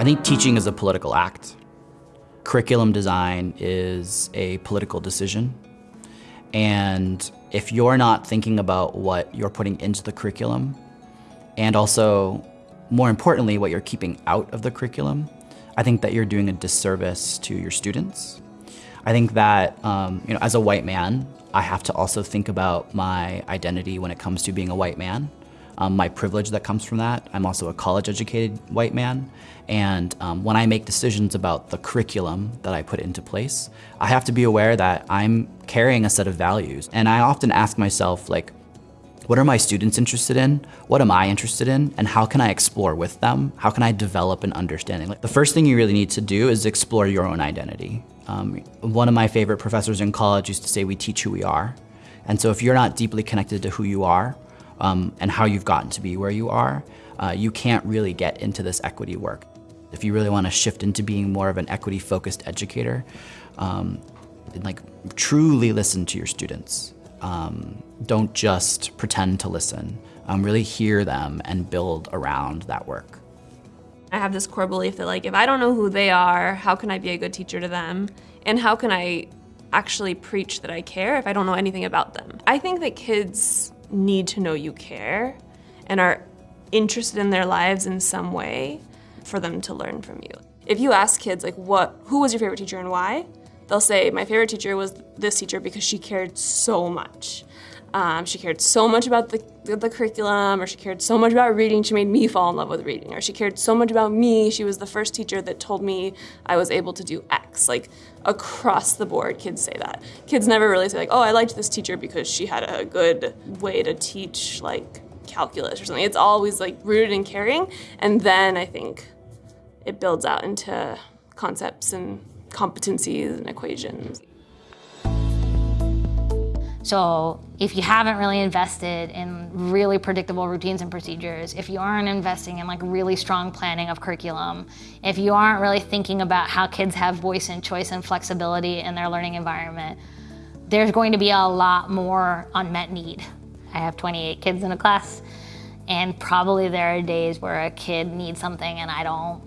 I think teaching is a political act. Curriculum design is a political decision. And if you're not thinking about what you're putting into the curriculum, and also, more importantly, what you're keeping out of the curriculum, I think that you're doing a disservice to your students. I think that, um, you know, as a white man, I have to also think about my identity when it comes to being a white man um, my privilege that comes from that. I'm also a college-educated white man, and um, when I make decisions about the curriculum that I put into place, I have to be aware that I'm carrying a set of values. And I often ask myself, like, what are my students interested in? What am I interested in? And how can I explore with them? How can I develop an understanding? Like, the first thing you really need to do is explore your own identity. Um, one of my favorite professors in college used to say, we teach who we are. And so if you're not deeply connected to who you are, um, and how you've gotten to be where you are, uh, you can't really get into this equity work. If you really want to shift into being more of an equity-focused educator, um, like truly listen to your students. Um, don't just pretend to listen. Um, really hear them and build around that work. I have this core belief that like if I don't know who they are, how can I be a good teacher to them? And how can I actually preach that I care if I don't know anything about them? I think that kids need to know you care and are interested in their lives in some way for them to learn from you. If you ask kids like what who was your favorite teacher and why, they'll say my favorite teacher was this teacher because she cared so much. Um, she cared so much about the, the curriculum, or she cared so much about reading, she made me fall in love with reading, or she cared so much about me, she was the first teacher that told me I was able to do X. Like, across the board, kids say that. Kids never really say like, oh, I liked this teacher because she had a good way to teach, like, calculus or something. It's always, like, rooted in caring, and then I think it builds out into concepts and competencies and equations. So if you haven't really invested in really predictable routines and procedures, if you aren't investing in like really strong planning of curriculum, if you aren't really thinking about how kids have voice and choice and flexibility in their learning environment, there's going to be a lot more unmet need. I have 28 kids in a class and probably there are days where a kid needs something and I don't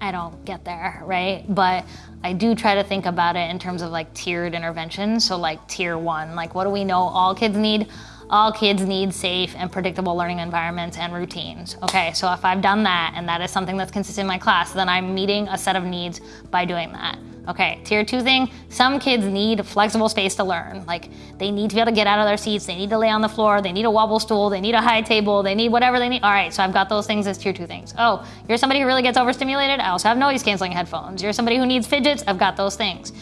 I don't get there, right? But I do try to think about it in terms of like tiered interventions. So like tier one, like what do we know all kids need? All kids need safe and predictable learning environments and routines. Okay, so if I've done that and that is something that's consistent in my class, then I'm meeting a set of needs by doing that. Okay, tier two thing, some kids need flexible space to learn. Like they need to be able to get out of their seats, they need to lay on the floor, they need a wobble stool, they need a high table, they need whatever they need. All right, so I've got those things as tier two things. Oh, you're somebody who really gets overstimulated? I also have noise canceling headphones. You're somebody who needs fidgets? I've got those things.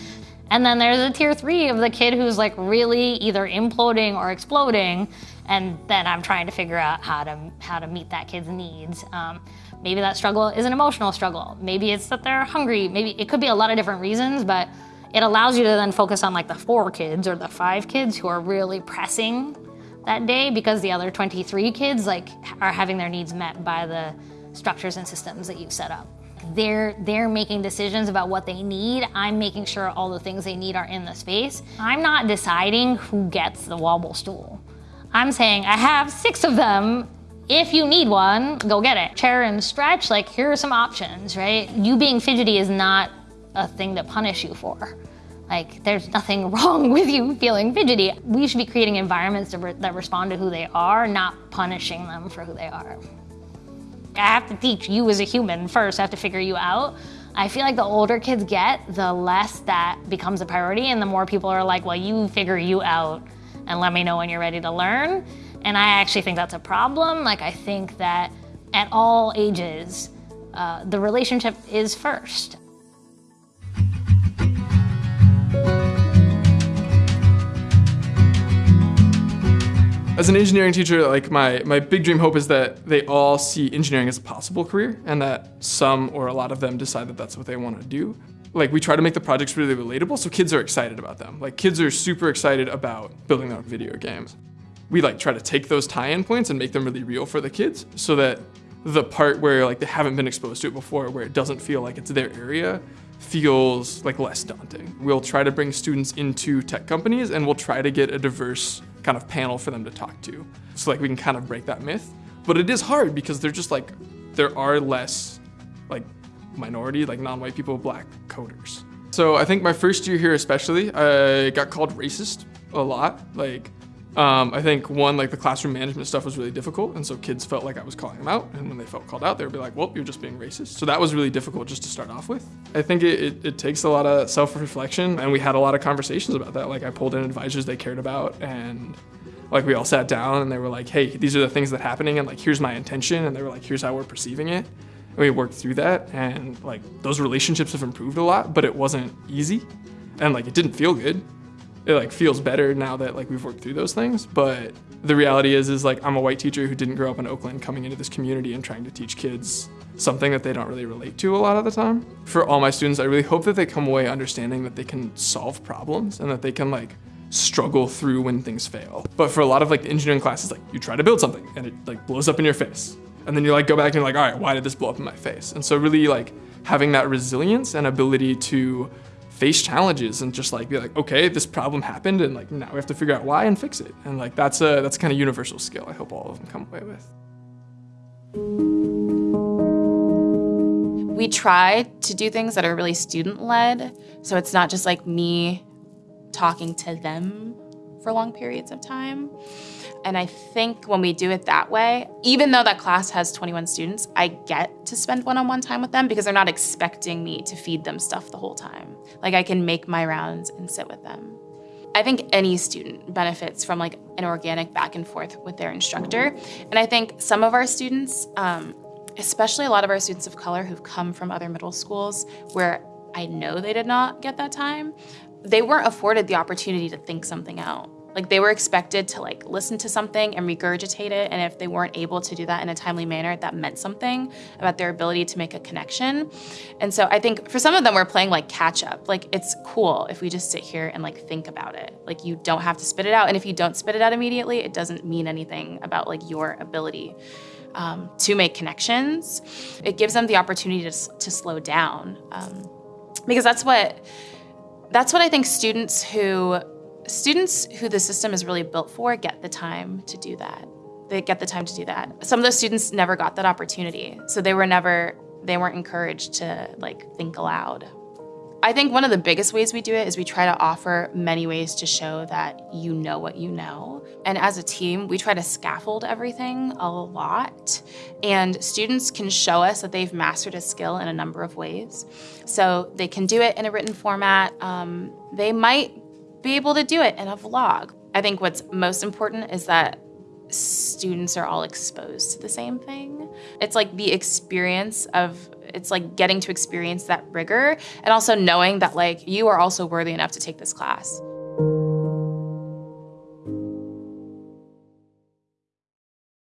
And then there's a tier three of the kid who's like really either imploding or exploding, and then I'm trying to figure out how to how to meet that kid's needs. Um, Maybe that struggle is an emotional struggle. Maybe it's that they're hungry. Maybe it could be a lot of different reasons, but it allows you to then focus on like the four kids or the five kids who are really pressing that day because the other 23 kids like are having their needs met by the structures and systems that you've set up. They're, they're making decisions about what they need. I'm making sure all the things they need are in the space. I'm not deciding who gets the wobble stool. I'm saying I have six of them if you need one, go get it. Chair and stretch, like here are some options, right? You being fidgety is not a thing to punish you for. Like there's nothing wrong with you feeling fidgety. We should be creating environments that, re that respond to who they are, not punishing them for who they are. I have to teach you as a human first, I have to figure you out. I feel like the older kids get, the less that becomes a priority and the more people are like, well, you figure you out and let me know when you're ready to learn. And I actually think that's a problem. Like, I think that at all ages, uh, the relationship is first. As an engineering teacher, like my, my big dream hope is that they all see engineering as a possible career and that some or a lot of them decide that that's what they want to do. Like we try to make the projects really relatable so kids are excited about them. Like kids are super excited about building their video games we like try to take those tie-in points and make them really real for the kids so that the part where like they haven't been exposed to it before, where it doesn't feel like it's their area, feels like less daunting. We'll try to bring students into tech companies and we'll try to get a diverse kind of panel for them to talk to. So like we can kind of break that myth. But it is hard because they're just like, there are less like minority, like non-white people, black coders. So I think my first year here especially, I got called racist a lot. Like, um, I think one, like the classroom management stuff was really difficult, and so kids felt like I was calling them out, and when they felt called out, they would be like, well, you're just being racist. So that was really difficult just to start off with. I think it, it, it takes a lot of self-reflection, and we had a lot of conversations about that. Like I pulled in advisors they cared about, and like we all sat down and they were like, hey, these are the things that are happening, and like here's my intention, and they were like, here's how we're perceiving it. And we worked through that, and like those relationships have improved a lot, but it wasn't easy, and like it didn't feel good. It like feels better now that like we've worked through those things, but the reality is is like I'm a white teacher who didn't grow up in Oakland, coming into this community and trying to teach kids something that they don't really relate to a lot of the time. For all my students, I really hope that they come away understanding that they can solve problems and that they can like struggle through when things fail. But for a lot of like engineering classes, like you try to build something and it like blows up in your face. And then you like go back and you're like, all right, why did this blow up in my face? And so really like having that resilience and ability to face challenges and just like be like, okay, this problem happened and like now we have to figure out why and fix it. And like that's a that's kind of universal skill I hope all of them come away with. We try to do things that are really student led. So it's not just like me talking to them for long periods of time. And I think when we do it that way, even though that class has 21 students, I get to spend one on one time with them because they're not expecting me to feed them stuff the whole time. Like I can make my rounds and sit with them. I think any student benefits from like an organic back and forth with their instructor. And I think some of our students, um, especially a lot of our students of color who've come from other middle schools where I know they did not get that time, they weren't afforded the opportunity to think something out. Like they were expected to like listen to something and regurgitate it, and if they weren't able to do that in a timely manner, that meant something about their ability to make a connection. And so I think for some of them, we're playing like catch up. Like it's cool if we just sit here and like think about it. Like you don't have to spit it out, and if you don't spit it out immediately, it doesn't mean anything about like your ability. Um, to make connections, it gives them the opportunity to, to slow down um, because that's what that's what I think students who students who the system is really built for get the time to do that. They get the time to do that. Some of those students never got that opportunity. So they were never they weren't encouraged to like think aloud. I think one of the biggest ways we do it is we try to offer many ways to show that you know what you know. And as a team, we try to scaffold everything a lot. And students can show us that they've mastered a skill in a number of ways. So they can do it in a written format. Um, they might be able to do it in a vlog. I think what's most important is that students are all exposed to the same thing. It's like the experience of it's like getting to experience that rigor and also knowing that like you are also worthy enough to take this class.